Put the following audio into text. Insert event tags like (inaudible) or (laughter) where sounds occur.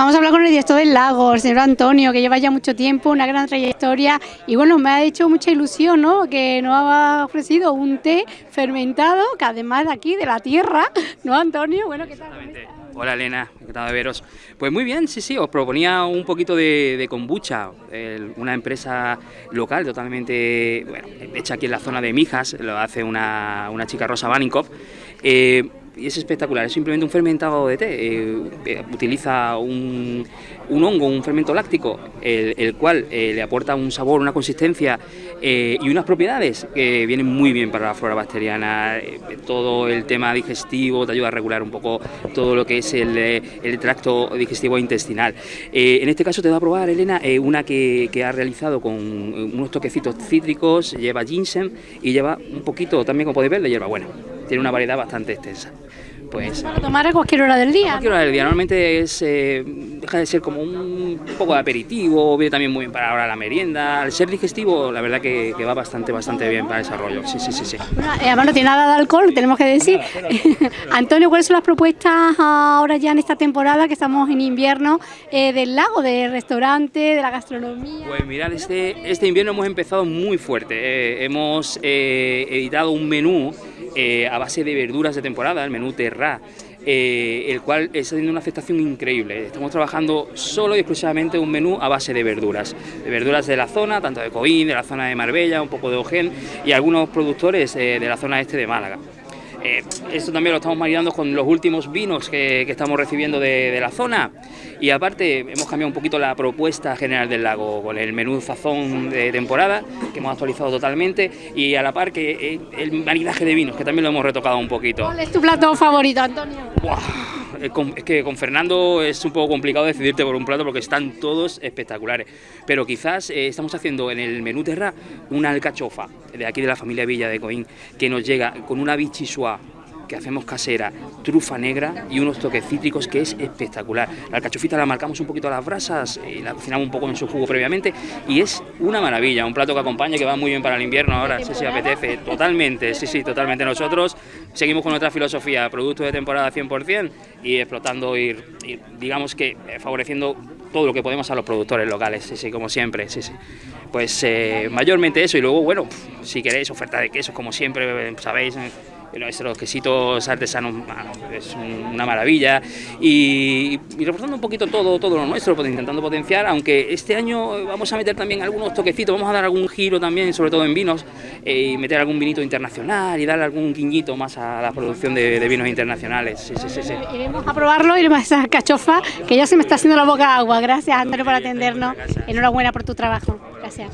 Vamos a hablar con el director del lago, el señor Antonio, que lleva ya mucho tiempo, una gran trayectoria y bueno, me ha hecho mucha ilusión, ¿no? Que nos ha ofrecido un té fermentado, que además de aquí, de la tierra, ¿no, Antonio? Bueno, ¿qué tal? Hola Elena, encantado de veros. Pues muy bien, sí, sí, os proponía un poquito de, kombucha, una empresa local totalmente, bueno, hecha aquí en la zona de Mijas, lo hace una, una chica Rosa Baninkov. Eh, y es espectacular, es simplemente un fermentado de té, eh, eh, utiliza un, un, hongo, un fermento láctico, el, cual eh, le aporta un sabor, una consistencia y unas propiedades que vienen muy bien para la flora bacteriana, todo el tema digestivo, te ayuda a regular un poco todo lo que es el, el tracto digestivo intestinal. en este caso te voy a probar, Elena, una que, que, ha realizado con unos toquecitos cítricos, lleva ginseng y lleva un poquito, también como podéis ver, de hierbabuena tiene una variedad bastante extensa. Pues, Para tomar a cualquier hora del día. A cualquier hora del día, normalmente es, eh, deja de ser como un poco de aperitivo, viene también muy bien para ahora la merienda, al ser digestivo la verdad que, va bastante bastante bien para el desarrollo, sí, sí, sí. sí. además no tiene nada de alcohol, tenemos que decir. (laughs) Antonio, ¿cuáles son las propuestas ahora ya en esta temporada que estamos en invierno eh, del lago, del restaurante, de la gastronomía? Pues mirad, este, este invierno hemos empezado muy fuerte, eh, hemos editado un menú eh, a base de verduras de temporada, el menú Terra, eh, el cual está teniendo una aceptación increíble. Estamos trabajando solo y exclusivamente un menú a base de verduras, de verduras de la zona, tanto de Coín, de la zona de Marbella, un poco de Ojén y algunos productores eh, de la zona este de Málaga. Eh, esto también lo estamos maridando con los últimos vinos que, estamos recibiendo de, la zona y aparte hemos cambiado un poquito la propuesta general del lago con el menú sazón de temporada que hemos actualizado totalmente y a la par que eh, el maridaje de vinos que también lo hemos retocado un poquito. ¿Cuál es tu plato favorito, Antonio? es que con Fernando es un poco complicado decidirte por un plato porque están todos espectaculares. Pero quizás eh, estamos haciendo en el menú Terra una alcachofa de aquí de la familia Villa de Coín que nos llega con una bichisua que hacemos casera, trufa negra y unos toques cítricos que es espectacular. La alcachofita la marcamos un poquito a las brasas y la cocinamos un poco en su jugo previamente y es una maravilla, un plato que acompaña que va muy bien para el invierno ahora, sí, sí, apetece, totalmente, sí, sí, totalmente. Nosotros seguimos con nuestra filosofía, producto de temporada 100% y explotando y, digamos que eh, favoreciendo todo lo que podemos a los productores locales, sí, sí, como siempre, sí, sí. Pues eh, mayormente eso y luego, bueno, si queréis oferta de quesos, como siempre, sabéis, nuestros quesitos artesanos es una maravilla y, reforzando un poquito todo, todo lo nuestro, pues, intentando potenciar, aunque este año vamos a meter también algunos toquecitos, vamos a dar algún giro también, sobre todo en vinos, eh, y meter algún vinito internacional y dar algún guiñito más a la producción de, vinos internacionales. Sí, sí, sí, Iremos a probarlo, iremos a esa cachofa, que ya se me está haciendo la boca agua. Gracias, Antonio, por atendernos. Enhorabuena por tu trabajo. Gracias.